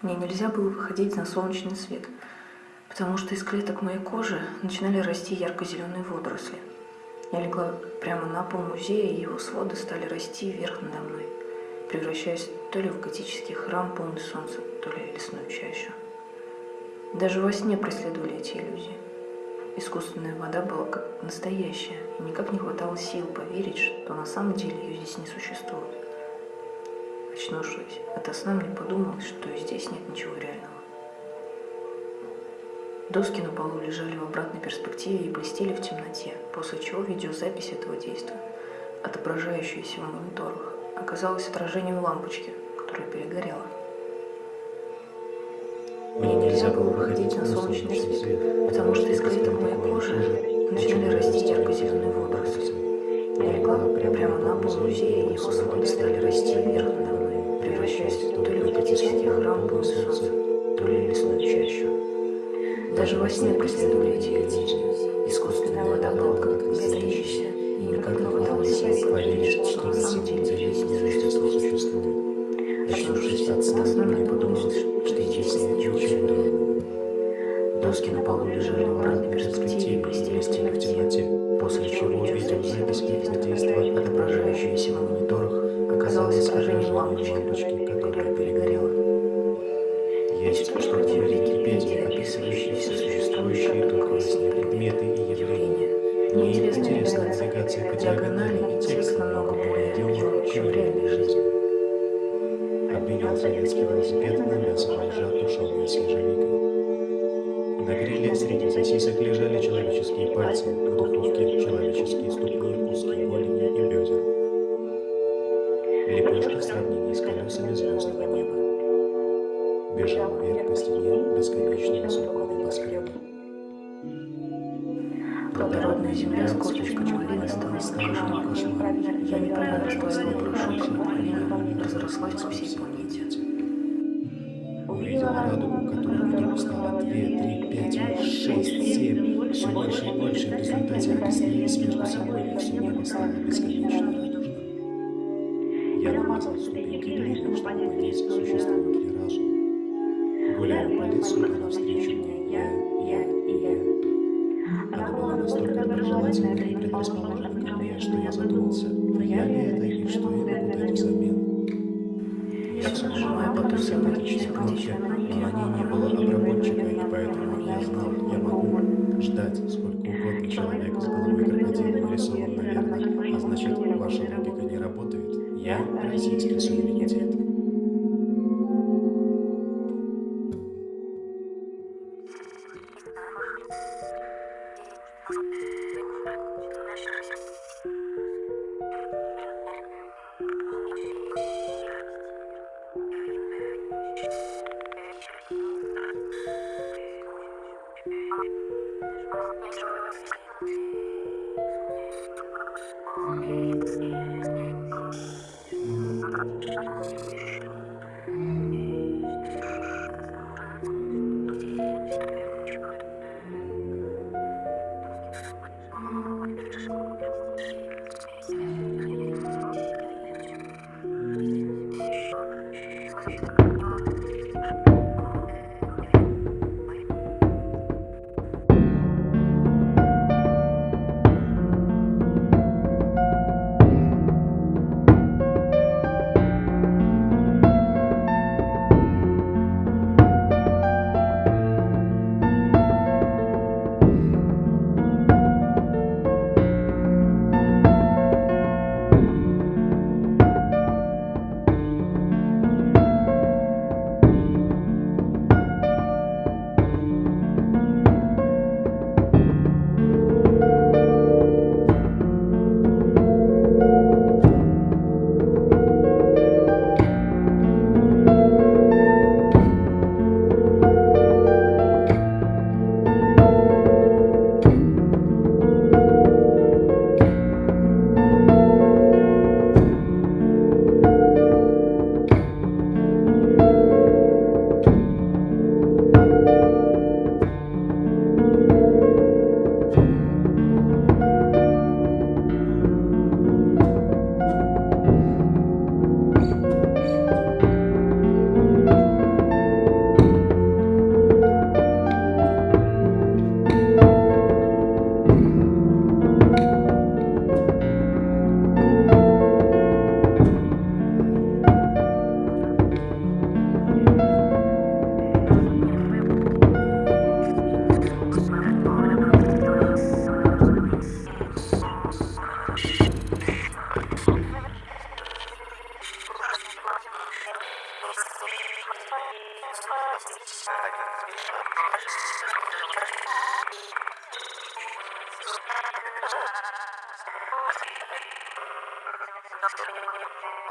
Мне нельзя было выходить на солнечный свет, потому что из клеток моей кожи начинали расти ярко-зеленые водоросли. Я легла прямо на пол музея, и его своды стали расти вверх надо мной, превращаясь то ли в готический храм, полный солнца, то ли лесную чащу. Даже во сне преследовали эти иллюзии. Искусственная вода была как настоящая, и никак не хватало сил поверить, что на самом деле ее здесь не существует. Очнувшись ото сна, мне подумалось, что здесь нет ничего реального. Доски на полу лежали в обратной перспективе и блестели в темноте, после чего видеозапись этого действия, отображающаяся в мониторах, оказалась отражением лампочки, которая перегорела. Мне нельзя было выходить на солнечный свет, Легла прямо на пол музея, его своды стали расти вверх надо мной, превращаясь то ли в готический храм полный солнца, то ли лесную чащу. Даже во сне преследовали эти иллюзии. Доски на полу лежали в обратной перспективе и блестели в темноте, после чего видеозапись этого действия, отображающаяся на мониторах, оказалась отражением лампочки, которая перегорела. Есть в Википедии, описывающее все существующие только во сне предметы и явления. Мне интересно навигация по диагонали и текст намного более деловый, чем в реальной жизни. Обменял советский велосипед на мясо бомжа, тушеное с ежевикой. На гриле среди сосисок лежали человеческие пальцы, в духовке человеческие ступни, узкие голени и бедра. Лепешка в сравнении с колесами звездного неба. Бежал вверх по стене бесконечный высокого небоскреба. Плодородная земля с косточками малины стала страшным кошмаром. Я неправильно расплавила порошок с направлением, разрослась по всей планете. Увидел радугу, которая вдруг стала две, три, пять, шесть, семь, все больше и больше, в результате объяснились между собой, и все небо стало бесконечно радужным. Я намазал ступеньки глины, чтобы понять, существует ли разум. Гуляя по лесу, и навстречу мне я, я я. Она была настолько доброжелательна и предрасположена ко мне, что я задумался, я ли это и что я могу дать взамен. Я потом симпатичные кнопки, но ней не было обработчика, и поэтому я знал, я могу ждать сколько угодно человека с головой крокодила нарисован, наверное, а значит, ваша логика не работает. Я российский суверенитет. Thank you. Thank you.